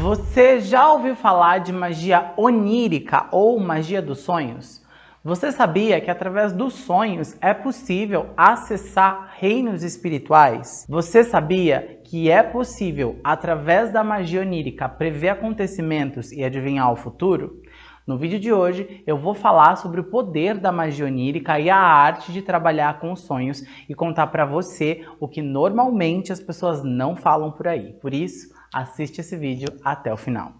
Você já ouviu falar de magia onírica ou magia dos sonhos? Você sabia que através dos sonhos é possível acessar reinos espirituais? Você sabia que é possível, através da magia onírica, prever acontecimentos e adivinhar o futuro? No vídeo de hoje eu vou falar sobre o poder da magia onírica e a arte de trabalhar com os sonhos e contar para você o que normalmente as pessoas não falam por aí. Por isso, assiste esse vídeo até o final.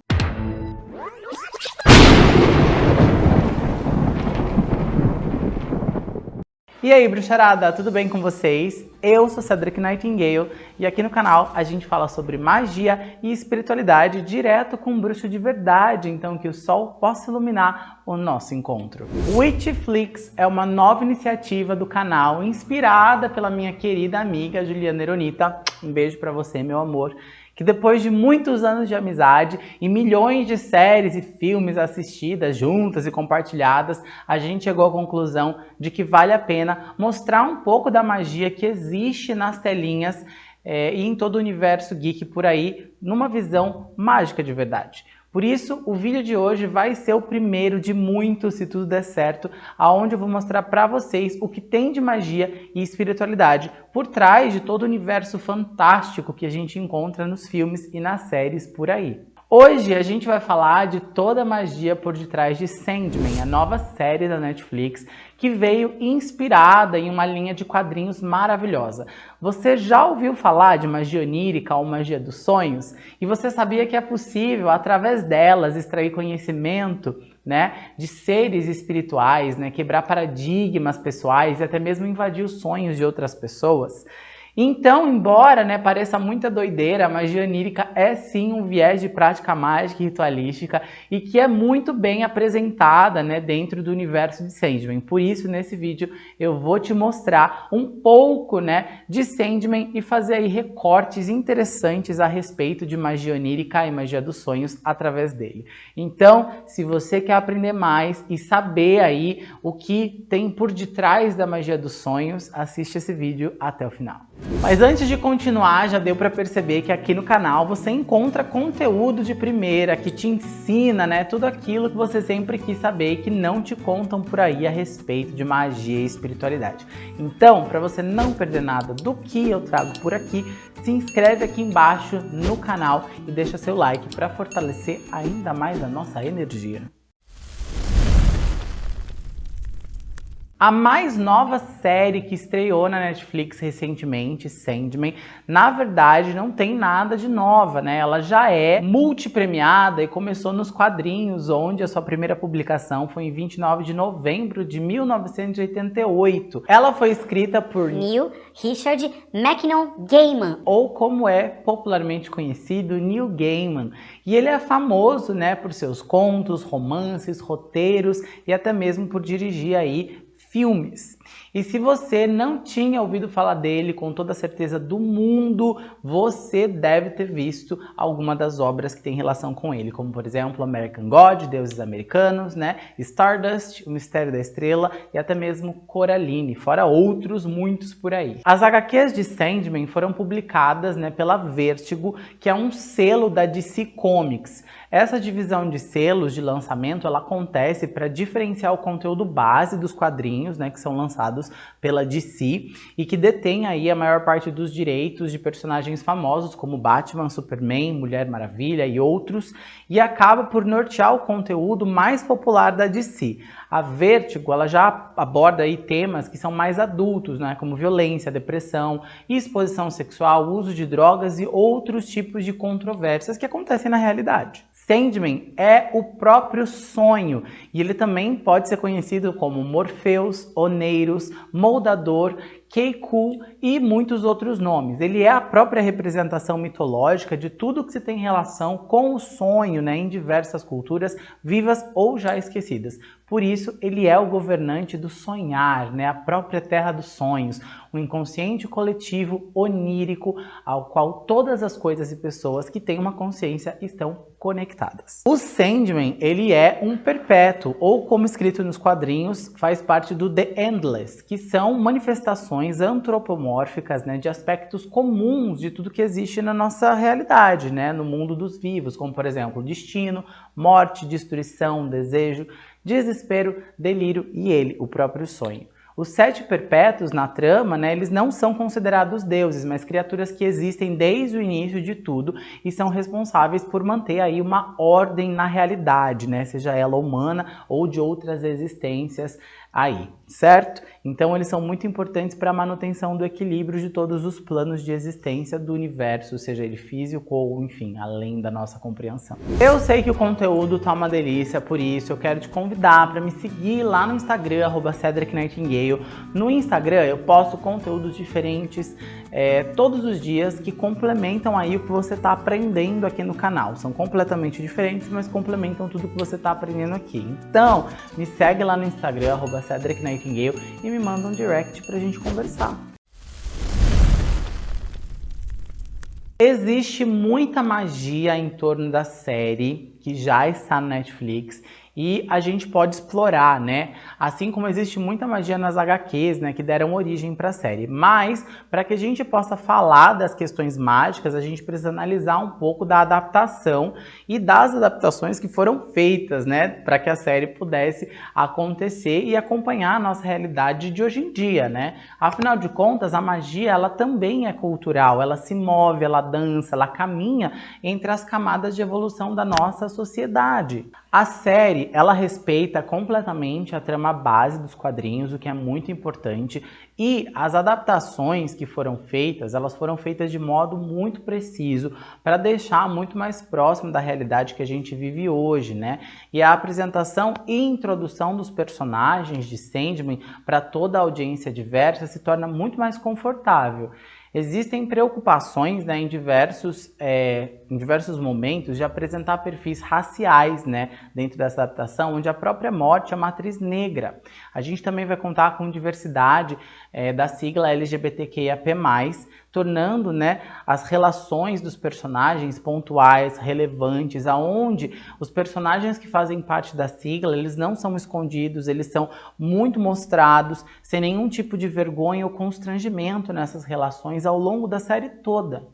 E aí, bruxarada, tudo bem com vocês? Eu sou Cedric Nightingale e aqui no canal a gente fala sobre magia e espiritualidade direto com um bruxo de verdade, então que o sol possa iluminar o nosso encontro. Witchflix é uma nova iniciativa do canal inspirada pela minha querida amiga Juliana Eronita. Um beijo para você, meu amor que depois de muitos anos de amizade e milhões de séries e filmes assistidas juntas e compartilhadas, a gente chegou à conclusão de que vale a pena mostrar um pouco da magia que existe nas telinhas é, e em todo o universo geek por aí, numa visão mágica de verdade. Por isso, o vídeo de hoje vai ser o primeiro de muitos, se tudo der certo, aonde eu vou mostrar para vocês o que tem de magia e espiritualidade por trás de todo o universo fantástico que a gente encontra nos filmes e nas séries por aí. Hoje a gente vai falar de toda a magia por detrás de Sandman, a nova série da Netflix que veio inspirada em uma linha de quadrinhos maravilhosa. Você já ouviu falar de magia onírica ou magia dos sonhos? E você sabia que é possível, através delas, extrair conhecimento né, de seres espirituais, né, quebrar paradigmas pessoais e até mesmo invadir os sonhos de outras pessoas? Então, embora né, pareça muita doideira, a magia onírica é sim um viés de prática mágica e ritualística e que é muito bem apresentada né, dentro do universo de Sandman. Por isso, nesse vídeo, eu vou te mostrar um pouco né, de Sandman e fazer aí recortes interessantes a respeito de magia onírica e magia dos sonhos através dele. Então, se você quer aprender mais e saber aí o que tem por detrás da magia dos sonhos, assiste esse vídeo até o final. Mas antes de continuar, já deu para perceber que aqui no canal você encontra conteúdo de primeira que te ensina né, tudo aquilo que você sempre quis saber e que não te contam por aí a respeito de magia e espiritualidade. Então, para você não perder nada do que eu trago por aqui, se inscreve aqui embaixo no canal e deixa seu like para fortalecer ainda mais a nossa energia. A mais nova série que estreou na Netflix recentemente, Sandman, na verdade não tem nada de nova, né? Ela já é multipremiada e começou nos quadrinhos, onde a sua primeira publicação foi em 29 de novembro de 1988. Ela foi escrita por Neil Richard Mackinnon Gaiman, ou como é popularmente conhecido, Neil Gaiman. E ele é famoso, né, por seus contos, romances, roteiros e até mesmo por dirigir aí filmes. E se você não tinha ouvido falar dele com toda a certeza do mundo, você deve ter visto alguma das obras que tem relação com ele, como por exemplo American God, Deuses Americanos, né? Stardust, O Mistério da Estrela e até mesmo Coraline, fora outros muitos por aí. As HQs de Sandman foram publicadas né, pela Vertigo, que é um selo da DC Comics. Essa divisão de selos de lançamento ela acontece para diferenciar o conteúdo base dos quadrinhos, né, que são lançados pela DC e que detém aí a maior parte dos direitos de personagens famosos como Batman, Superman, Mulher Maravilha e outros, e acaba por nortear o conteúdo mais popular da DC. A Vertigo ela já aborda aí temas que são mais adultos, né, como violência, depressão, exposição sexual, uso de drogas e outros tipos de controvérsias que acontecem na realidade. Sandman é o próprio sonho. E ele também pode ser conhecido como Morpheus, Oneiros, Moldador, Keiku e muitos outros nomes. Ele é a própria representação mitológica de tudo que se tem relação com o sonho né, em diversas culturas vivas ou já esquecidas. Por isso, ele é o governante do sonhar, né, a própria terra dos sonhos, um inconsciente coletivo onírico ao qual todas as coisas e pessoas que têm uma consciência estão conectadas. O Sandman, ele é um perpétuo, ou como escrito nos quadrinhos, faz parte do The Endless, que são manifestações antropomórficas né, de aspectos comuns de tudo que existe na nossa realidade, né, no mundo dos vivos, como por exemplo destino, morte, destruição, desejo, desespero, delírio e ele, o próprio sonho. Os sete perpétuos na trama, né, eles não são considerados deuses, mas criaturas que existem desde o início de tudo e são responsáveis por manter aí uma ordem na realidade, né, seja ela humana ou de outras existências aí, certo? Então eles são muito importantes para a manutenção do equilíbrio de todos os planos de existência do universo, seja ele físico ou, enfim, além da nossa compreensão. Eu sei que o conteúdo tá uma delícia, por isso eu quero te convidar para me seguir lá no Instagram, arroba Cedric Nightingale. No Instagram eu posto conteúdos diferentes é, todos os dias que complementam aí o que você está aprendendo aqui no canal. São completamente diferentes, mas complementam tudo que você está aprendendo aqui. Então, me segue lá no Instagram, arroba Cedric Nightingale e me manda um direct pra gente conversar. Existe muita magia em torno da série que já está no Netflix e a gente pode explorar, né? Assim como existe muita magia nas HQs, né, que deram origem para a série. Mas, para que a gente possa falar das questões mágicas, a gente precisa analisar um pouco da adaptação e das adaptações que foram feitas, né, para que a série pudesse acontecer e acompanhar a nossa realidade de hoje em dia, né? Afinal de contas, a magia, ela também é cultural, ela se move, ela dança, ela caminha entre as camadas de evolução da nossa sociedade. A série, ela respeita completamente a trama base dos quadrinhos, o que é muito importante, e as adaptações que foram feitas, elas foram feitas de modo muito preciso para deixar muito mais próximo da realidade que a gente vive hoje, né? E a apresentação e introdução dos personagens de Sandman para toda a audiência diversa se torna muito mais confortável. Existem preocupações né, em, diversos, é, em diversos momentos de apresentar perfis raciais né, dentro dessa adaptação, onde a própria morte é matriz negra. A gente também vai contar com diversidade é, da sigla LGBTQIAP+, tornando né, as relações dos personagens pontuais, relevantes, aonde os personagens que fazem parte da sigla, eles não são escondidos, eles são muito mostrados, sem nenhum tipo de vergonha ou constrangimento nessas relações ao longo da série toda.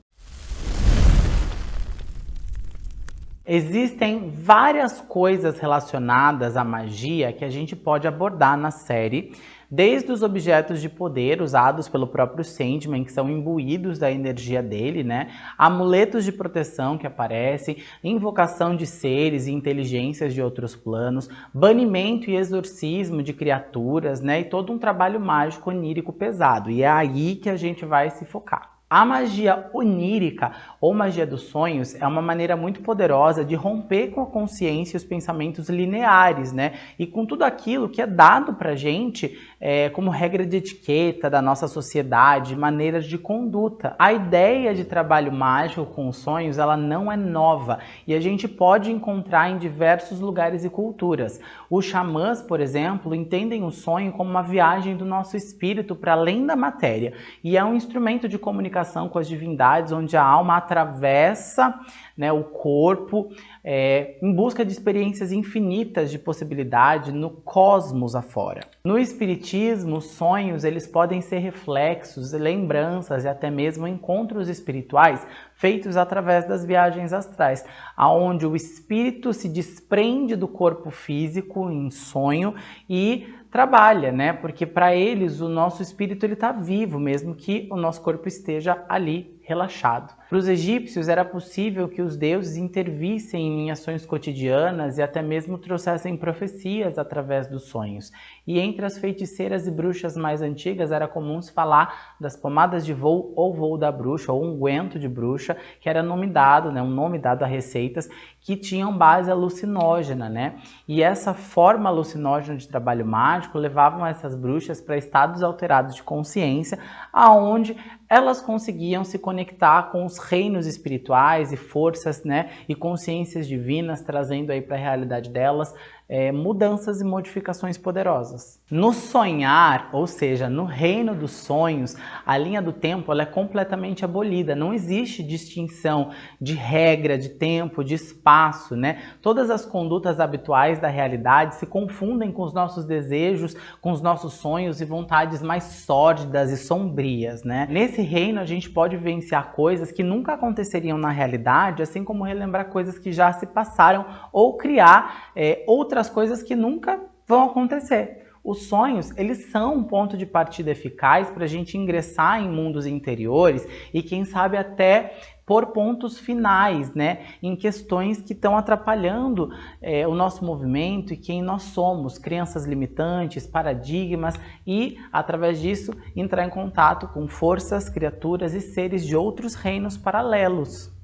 Existem várias coisas relacionadas à magia que a gente pode abordar na série, desde os objetos de poder usados pelo próprio Sandman, que são imbuídos da energia dele, né? Amuletos de proteção que aparecem, invocação de seres e inteligências de outros planos, banimento e exorcismo de criaturas, né? E todo um trabalho mágico onírico pesado. E é aí que a gente vai se focar. A magia onírica ou magia dos sonhos é uma maneira muito poderosa de romper com a consciência e os pensamentos lineares, né? E com tudo aquilo que é dado pra gente é, como regra de etiqueta da nossa sociedade, maneiras de conduta. A ideia de trabalho mágico com os sonhos, ela não é nova e a gente pode encontrar em diversos lugares e culturas. Os xamãs, por exemplo, entendem o sonho como uma viagem do nosso espírito para além da matéria e é um instrumento de comunicação comunicação com as divindades, onde a alma atravessa né, o corpo é, em busca de experiências infinitas de possibilidade no cosmos afora. No Espiritismo, sonhos eles podem ser reflexos, lembranças e até mesmo encontros espirituais feitos através das viagens astrais, aonde o espírito se desprende do corpo físico em sonho e trabalha, né? Porque para eles o nosso espírito ele está vivo, mesmo que o nosso corpo esteja ali relaxado. Para os egípcios era possível que os deuses intervissem em ações cotidianas e até mesmo trouxessem profecias através dos sonhos. E entre as feiticeiras e bruxas mais antigas era comum se falar das pomadas de voo ou voo da bruxa, ou unguento de bruxa, que era nome dado, né, um nome dado a receitas que tinham base alucinógena, né? E essa forma alucinógena de trabalho mágico levavam essas bruxas para estados alterados de consciência, aonde elas conseguiam se conectar com os reinos espirituais e forças, né, e consciências divinas, trazendo aí para a realidade delas é, mudanças e modificações poderosas. No sonhar, ou seja, no reino dos sonhos, a linha do tempo é completamente abolida. Não existe distinção de regra, de tempo, de espaço, né? Todas as condutas habituais da realidade se confundem com os nossos desejos, com os nossos sonhos e vontades mais sórdidas e sombrias, né? Nesse reino a gente pode vivenciar coisas que nunca aconteceriam na realidade, assim como relembrar coisas que já se passaram ou criar é, outras coisas que nunca vão acontecer. Os sonhos, eles são um ponto de partida eficaz para a gente ingressar em mundos interiores e quem sabe até por pontos finais, né, em questões que estão atrapalhando é, o nosso movimento e quem nós somos, crenças limitantes, paradigmas e, através disso, entrar em contato com forças, criaturas e seres de outros reinos paralelos.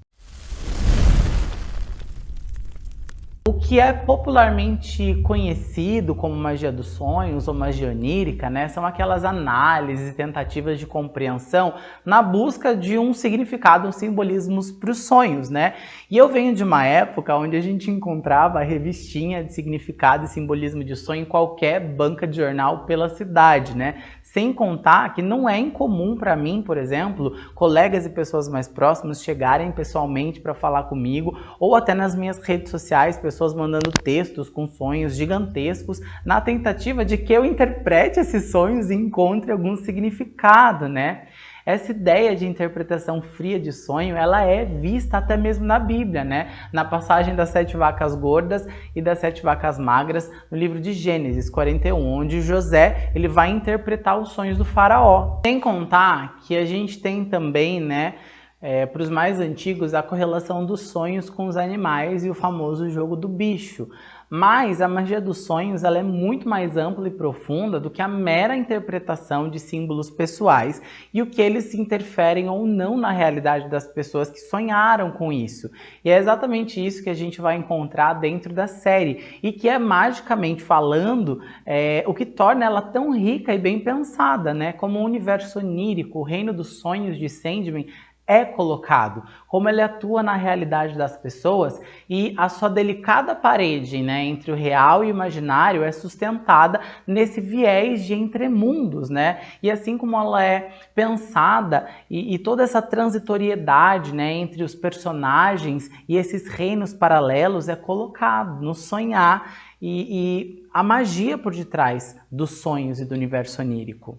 Que é popularmente conhecido como magia dos sonhos ou magia onírica, né, são aquelas análises e tentativas de compreensão na busca de um significado, um simbolismos para os sonhos, né? E eu venho de uma época onde a gente encontrava a revistinha de significado e simbolismo de sonho em qualquer banca de jornal pela cidade, né? Sem contar que não é incomum para mim, por exemplo, colegas e pessoas mais próximas chegarem pessoalmente para falar comigo ou até nas minhas redes sociais, pessoas mandando textos com sonhos gigantescos na tentativa de que eu interprete esses sonhos e encontre algum significado, né? Essa ideia de interpretação fria de sonho, ela é vista até mesmo na Bíblia, né? Na passagem das sete vacas gordas e das sete vacas magras, no livro de Gênesis 41, onde José ele vai interpretar os sonhos do faraó. Sem contar que a gente tem também, né, é, para os mais antigos, a correlação dos sonhos com os animais e o famoso jogo do bicho. Mas a magia dos sonhos ela é muito mais ampla e profunda do que a mera interpretação de símbolos pessoais e o que eles interferem ou não na realidade das pessoas que sonharam com isso. E é exatamente isso que a gente vai encontrar dentro da série e que é magicamente falando é, o que torna ela tão rica e bem pensada, né? Como um universo onírico, o reino dos sonhos de Sandman é colocado, como ele atua na realidade das pessoas e a sua delicada parede né, entre o real e o imaginário é sustentada nesse viés de entremundos, né? E assim como ela é pensada e, e toda essa transitoriedade né, entre os personagens e esses reinos paralelos é colocado no sonhar e, e a magia por detrás dos sonhos e do universo onírico.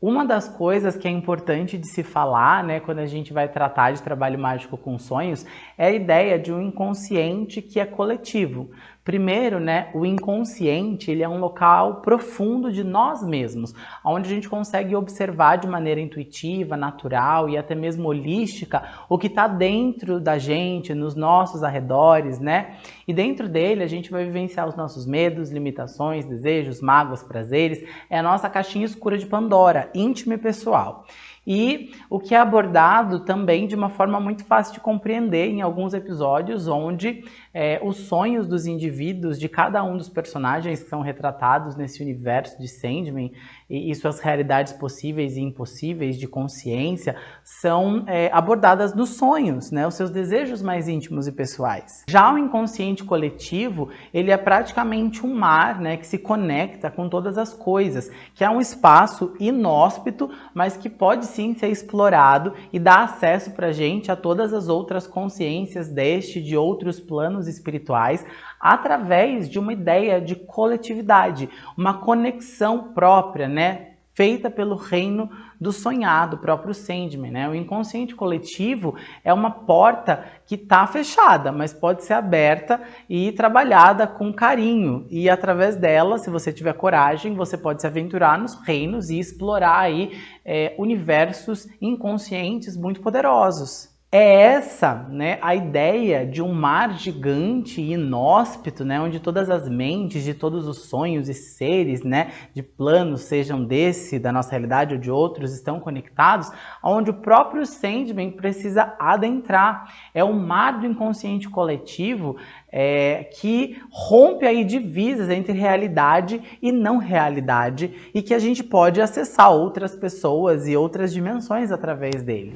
Uma das coisas que é importante de se falar, né, quando a gente vai tratar de trabalho mágico com sonhos, é a ideia de um inconsciente que é coletivo. Primeiro, né, o inconsciente ele é um local profundo de nós mesmos, onde a gente consegue observar de maneira intuitiva, natural e até mesmo holística o que está dentro da gente, nos nossos arredores, né? E dentro dele a gente vai vivenciar os nossos medos, limitações, desejos, mágoas, prazeres. É a nossa caixinha escura de Pandora, íntima e pessoal e o que é abordado também de uma forma muito fácil de compreender em alguns episódios, onde é, os sonhos dos indivíduos, de cada um dos personagens que são retratados nesse universo de Sandman, e, e suas realidades possíveis e impossíveis de consciência são é, abordadas nos sonhos, né, os seus desejos mais íntimos e pessoais. Já o inconsciente coletivo, ele é praticamente um mar né, que se conecta com todas as coisas, que é um espaço inóspito, mas que pode sim ser explorado e dar acesso para a gente a todas as outras consciências deste, de outros planos espirituais, através de uma ideia de coletividade, uma conexão própria, né? feita pelo reino do sonhado, próprio Sandman. Né? O inconsciente coletivo é uma porta que está fechada, mas pode ser aberta e trabalhada com carinho. E através dela, se você tiver coragem, você pode se aventurar nos reinos e explorar aí é, universos inconscientes muito poderosos. É essa né, a ideia de um mar gigante e inóspito, né, onde todas as mentes de todos os sonhos e seres né, de planos, sejam desse, da nossa realidade ou de outros, estão conectados, onde o próprio Sandman precisa adentrar. É o mar do inconsciente coletivo é, que rompe aí divisas entre realidade e não realidade e que a gente pode acessar outras pessoas e outras dimensões através dele.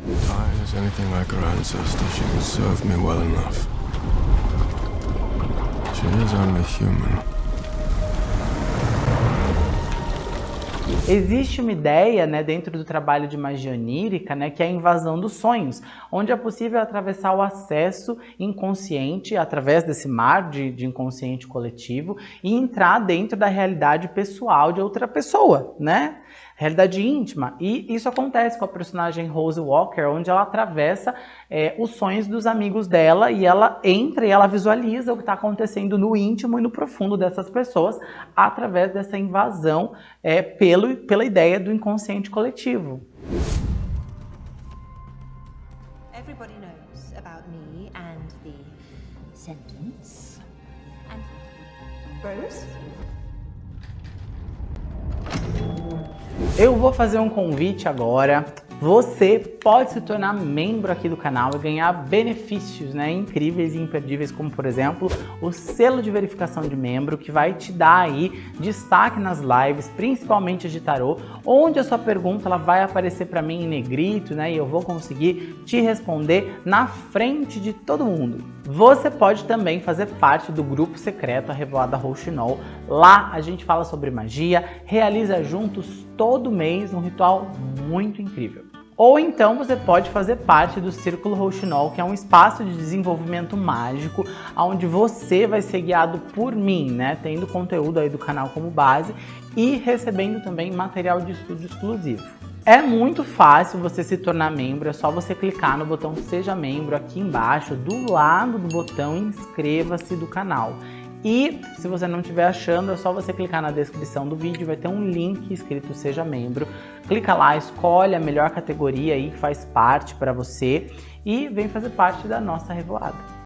She is only human. Existe uma ideia né, dentro do trabalho de magia onírica, né, que é a invasão dos sonhos, onde é possível atravessar o acesso inconsciente através desse mar de, de inconsciente coletivo e entrar dentro da realidade pessoal de outra pessoa, né? realidade íntima. E isso acontece com a personagem Rose Walker, onde ela atravessa é, os sonhos dos amigos dela e ela entra e ela visualiza o que está acontecendo no íntimo e no profundo dessas pessoas através dessa invasão é, pelo, pela ideia do inconsciente coletivo. Everybody knows about me and the sentence. And Rose? Eu vou fazer um convite agora. Você pode se tornar membro aqui do canal e ganhar benefícios né, incríveis e imperdíveis, como por exemplo, o selo de verificação de membro, que vai te dar aí destaque nas lives, principalmente de tarô, onde a sua pergunta ela vai aparecer para mim em negrito, né, e eu vou conseguir te responder na frente de todo mundo. Você pode também fazer parte do grupo secreto A Revoada Rouxinol. Lá a gente fala sobre magia, realiza juntos todo mês um ritual muito incrível. Ou então você pode fazer parte do Círculo Rouxinol, que é um espaço de desenvolvimento mágico, onde você vai ser guiado por mim, né? Tendo conteúdo aí do canal como base e recebendo também material de estudo exclusivo. É muito fácil você se tornar membro, é só você clicar no botão Seja Membro aqui embaixo, do lado do botão Inscreva-se do canal. E se você não estiver achando, é só você clicar na descrição do vídeo, vai ter um link escrito Seja Membro. Clica lá, escolhe a melhor categoria aí que faz parte para você e vem fazer parte da nossa revoada.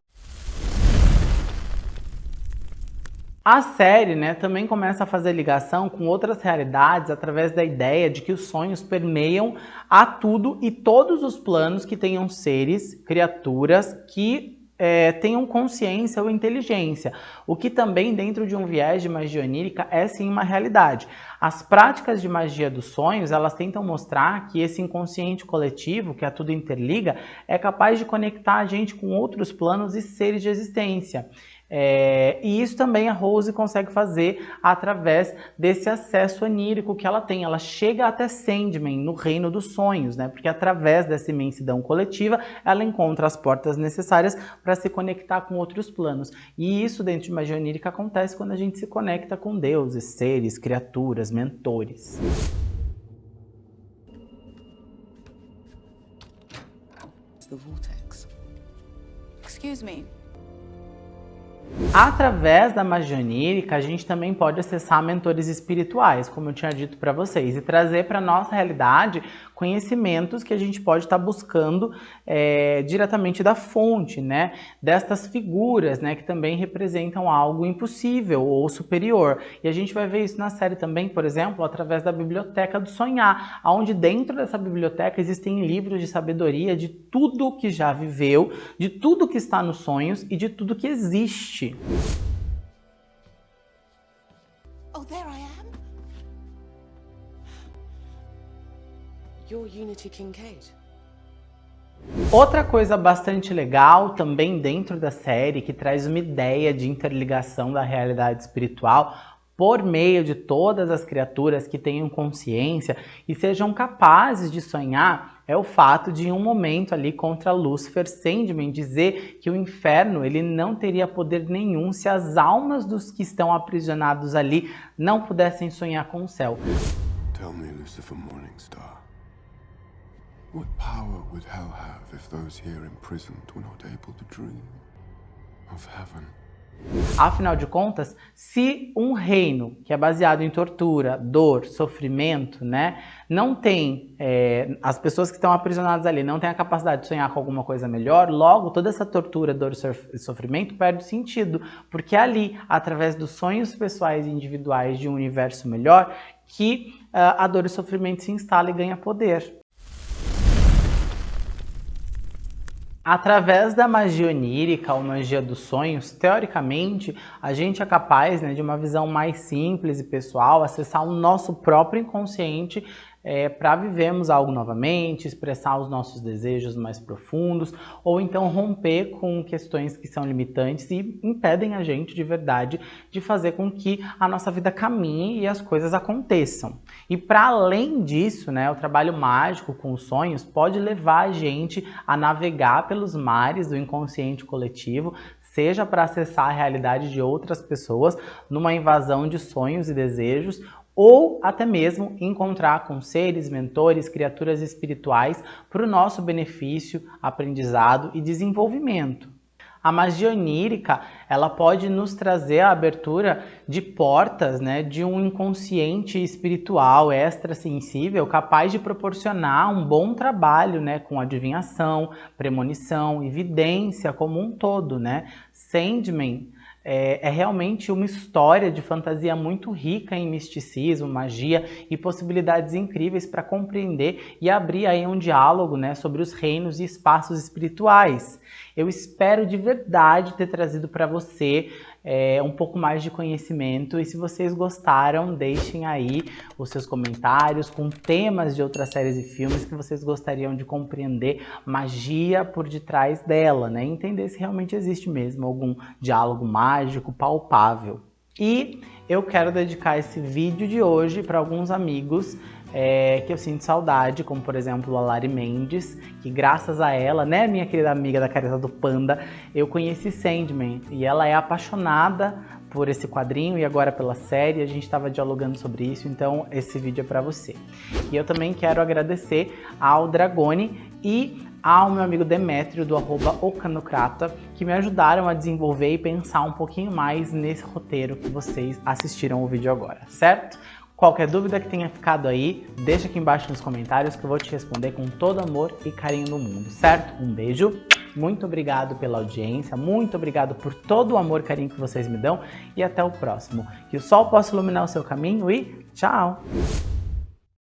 A série né, também começa a fazer ligação com outras realidades através da ideia de que os sonhos permeiam a tudo e todos os planos que tenham seres, criaturas que é, tenham consciência ou inteligência, o que também dentro de um viés de magia onírica é sim uma realidade. As práticas de magia dos sonhos, elas tentam mostrar que esse inconsciente coletivo, que a tudo interliga, é capaz de conectar a gente com outros planos e seres de existência. É, e isso também a Rose consegue fazer através desse acesso onírico que ela tem. Ela chega até Sandman, no reino dos sonhos, né? Porque através dessa imensidão coletiva, ela encontra as portas necessárias para se conectar com outros planos. E isso dentro de magia onírica acontece quando a gente se conecta com deuses, seres, criaturas, mentores. the vortex. Excuse me. Através da magia onírica, a gente também pode acessar mentores espirituais, como eu tinha dito para vocês, e trazer para nossa realidade conhecimentos que a gente pode estar tá buscando é, diretamente da fonte, né? Destas figuras, né? Que também representam algo impossível ou superior. E a gente vai ver isso na série também, por exemplo, através da Biblioteca do Sonhar, onde dentro dessa biblioteca existem livros de sabedoria de tudo que já viveu, de tudo que está nos sonhos e de tudo que existe. Oh, there I am. Your Unity Kincaid. Outra coisa bastante legal também dentro da série que traz uma ideia de interligação da realidade espiritual por meio de todas as criaturas que tenham consciência e sejam capazes de sonhar é o fato de em um momento ali contra Lúcifer, Sandman dizer que o inferno ele não teria poder nenhum se as almas dos que estão aprisionados ali não pudessem sonhar com o céu. Tell me, Lucifer Morningstar. What power would hell have if those here imprisoned were not able to dream of heaven? Afinal de contas, se um reino que é baseado em tortura, dor, sofrimento, né, não tem, é, as pessoas que estão aprisionadas ali não têm a capacidade de sonhar com alguma coisa melhor, logo toda essa tortura, dor e sofrimento perde sentido, porque é ali, através dos sonhos pessoais e individuais de um universo melhor, que uh, a dor e o sofrimento se instala e ganha poder. Através da magia onírica ou magia dos sonhos, teoricamente, a gente é capaz né, de uma visão mais simples e pessoal, acessar o nosso próprio inconsciente é, para vivermos algo novamente, expressar os nossos desejos mais profundos, ou então romper com questões que são limitantes e impedem a gente de verdade de fazer com que a nossa vida caminhe e as coisas aconteçam. E para além disso, né, o trabalho mágico com os sonhos pode levar a gente a navegar pelos mares do inconsciente coletivo, seja para acessar a realidade de outras pessoas numa invasão de sonhos e desejos, ou até mesmo encontrar com seres, mentores, criaturas espirituais para o nosso benefício, aprendizado e desenvolvimento. A magia onírica, ela pode nos trazer a abertura de portas, né, de um inconsciente espiritual extrasensível capaz de proporcionar um bom trabalho, né, com adivinhação, premonição, evidência como um todo, né? Sandman é, é, realmente uma história de fantasia muito rica em misticismo, magia e possibilidades incríveis para compreender e abrir aí um diálogo né, sobre os reinos e espaços espirituais. Eu espero de verdade ter trazido para você é, um pouco mais de conhecimento e se vocês gostaram, deixem aí os seus comentários com temas de outras séries e filmes que vocês gostariam de compreender magia por detrás dela, né? Entender se realmente existe mesmo algum diálogo mágico palpável. E eu quero dedicar esse vídeo de hoje para alguns amigos é, que eu sinto saudade, como por exemplo a Lari Mendes, que graças a ela, né, minha querida amiga da Careta do Panda, eu conheci Sandman e ela é apaixonada por esse quadrinho e agora pela série, a gente estava dialogando sobre isso, então esse vídeo é para você. E eu também quero agradecer ao Dragone e ao meu amigo Demétrio do arroba Ocanocrata, que me ajudaram a desenvolver e pensar um pouquinho mais nesse roteiro que vocês assistiram o vídeo agora, certo? Qualquer dúvida que tenha ficado aí, deixa aqui embaixo nos comentários que eu vou te responder com todo amor e carinho do mundo, certo? Um beijo, muito obrigado pela audiência, muito obrigado por todo o amor e carinho que vocês me dão e até o próximo. Que o sol possa iluminar o seu caminho e tchau!